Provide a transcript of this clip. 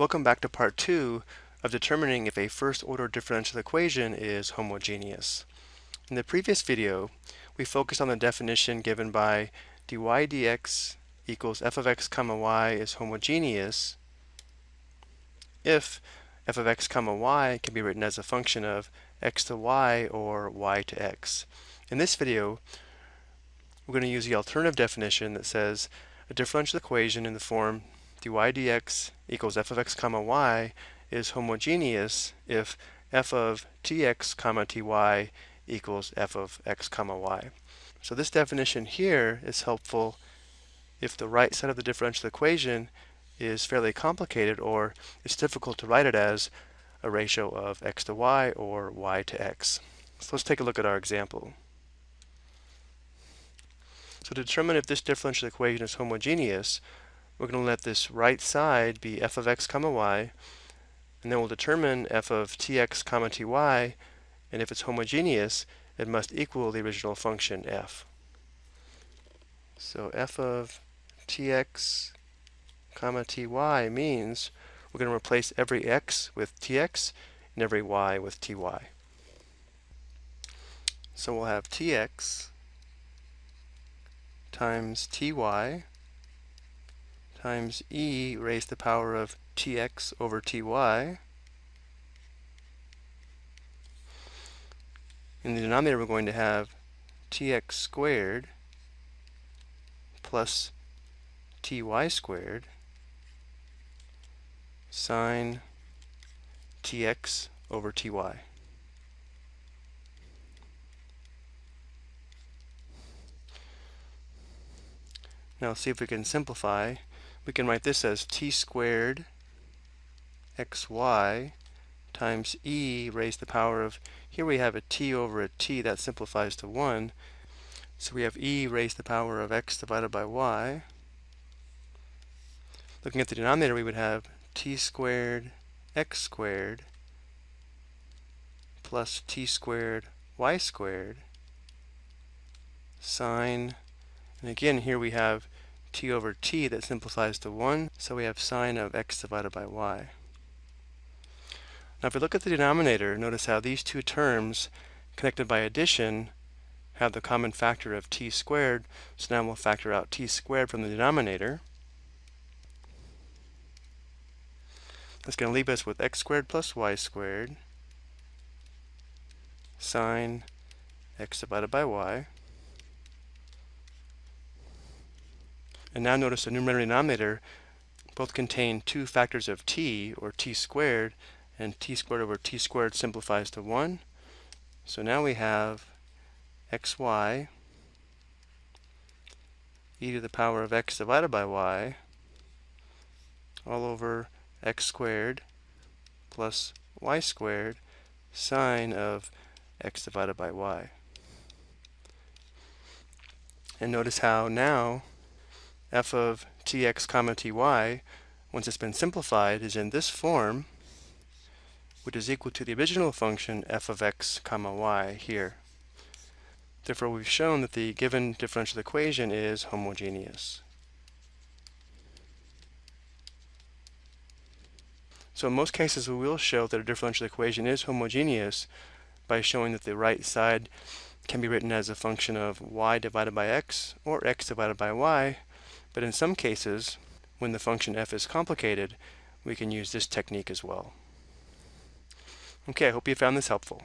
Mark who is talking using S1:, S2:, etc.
S1: Welcome back to part two of determining if a first-order differential equation is homogeneous. In the previous video, we focused on the definition given by dy dx equals f of x comma y is homogeneous if f of x comma y can be written as a function of x to y or y to x. In this video, we're going to use the alternative definition that says a differential equation in the form dy dx equals f of x comma y is homogeneous if f of tx comma ty equals f of x comma y. So this definition here is helpful if the right side of the differential equation is fairly complicated or it's difficult to write it as a ratio of x to y or y to x. So let's take a look at our example. So to determine if this differential equation is homogeneous, we're going to let this right side be f of x comma y, and then we'll determine f of tx comma ty, and if it's homogeneous, it must equal the original function f. So f of tx comma ty means we're going to replace every x with tx and every y with ty. So we'll have tx times ty times e raised to the power of tx over ty. In the denominator we're going to have tx squared plus ty squared sine tx over ty. Now see if we can simplify we can write this as t squared xy times e raised to the power of, here we have a t over a t, that simplifies to 1. So we have e raised to the power of x divided by y. Looking at the denominator, we would have t squared x squared plus t squared y squared sine, and again here we have t over t that simplifies to 1, so we have sine of x divided by y. Now if we look at the denominator, notice how these two terms connected by addition have the common factor of t squared, so now we'll factor out t squared from the denominator. That's going to leave us with x squared plus y squared sine x divided by y. And now notice the numerator and denominator both contain two factors of t, or t squared, and t squared over t squared simplifies to 1. So now we have xy e to the power of x divided by y all over x squared plus y squared sine of x divided by y. And notice how now f of tx comma ty, once it's been simplified, is in this form, which is equal to the original function f of x comma y here. Therefore, we've shown that the given differential equation is homogeneous. So in most cases, we will show that a differential equation is homogeneous by showing that the right side can be written as a function of y divided by x or x divided by y, but in some cases, when the function f is complicated, we can use this technique as well. Okay, I hope you found this helpful.